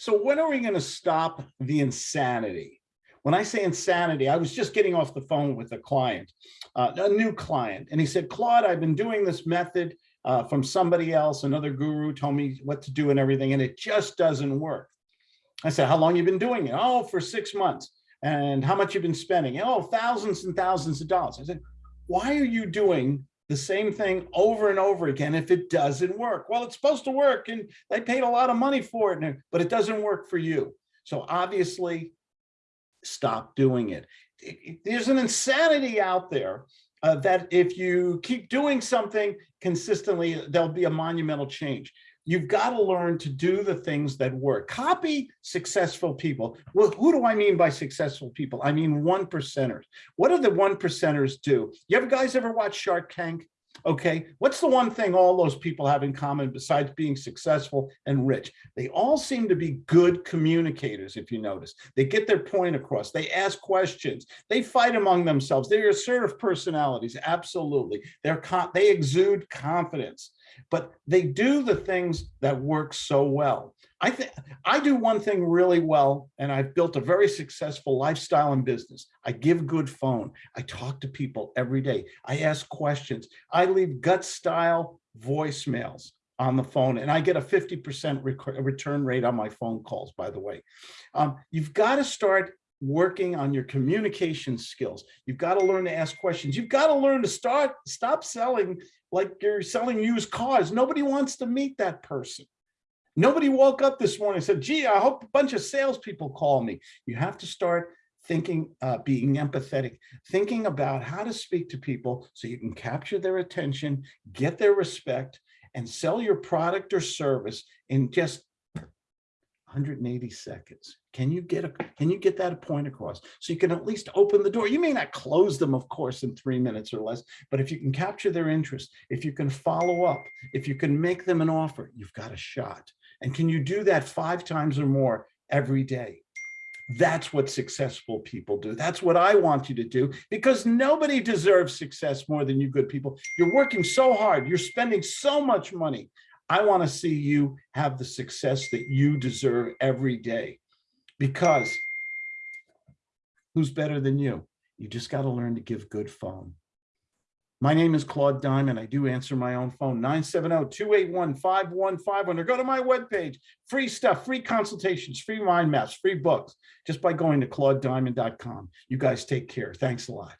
So when are we going to stop the insanity? When I say insanity, I was just getting off the phone with a client, uh, a new client, and he said, Claude, I've been doing this method uh, from somebody else, another guru told me what to do and everything, and it just doesn't work. I said, how long you been doing it? Oh, for six months. And how much you've been spending? Oh, thousands and thousands of dollars. I said, why are you doing the same thing over and over again if it doesn't work? Well, it's supposed to work and they paid a lot of money for it, but it doesn't work for you. So obviously stop doing it. There's an insanity out there uh, that if you keep doing something consistently, there'll be a monumental change. You've got to learn to do the things that work. Copy successful people. Well, who do I mean by successful people? I mean one percenters. What do the one percenters do? You ever guys ever watch Shark Tank? Okay, what's the one thing all those people have in common besides being successful and rich? They all seem to be good communicators, if you notice. They get their point across. They ask questions. They fight among themselves. They're assertive personalities, absolutely. They're they exude confidence but they do the things that work so well. I think I do one thing really well, and I've built a very successful lifestyle and business. I give good phone. I talk to people every day. I ask questions. I leave gut style voicemails on the phone and I get a 50% return rate on my phone calls, by the way. Um, you've got to start working on your communication skills. You've got to learn to ask questions. You've got to learn to start stop selling like you're selling used cars. Nobody wants to meet that person. Nobody woke up this morning and said, gee, I hope a bunch of salespeople call me. You have to start thinking, uh, being empathetic, thinking about how to speak to people so you can capture their attention, get their respect, and sell your product or service in just 180 seconds. Can you get a can you get that point across? So you can at least open the door. You may not close them, of course, in three minutes or less, but if you can capture their interest, if you can follow up, if you can make them an offer, you've got a shot. And can you do that five times or more every day? That's what successful people do. That's what I want you to do because nobody deserves success more than you good people. You're working so hard. You're spending so much money. I want to see you have the success that you deserve every day because who's better than you? You just got to learn to give good phone. My name is Claude Diamond. I do answer my own phone, 970-281-5151, or go to my webpage, free stuff, free consultations, free mind maps, free books, just by going to claudediamond.com. You guys take care. Thanks a lot.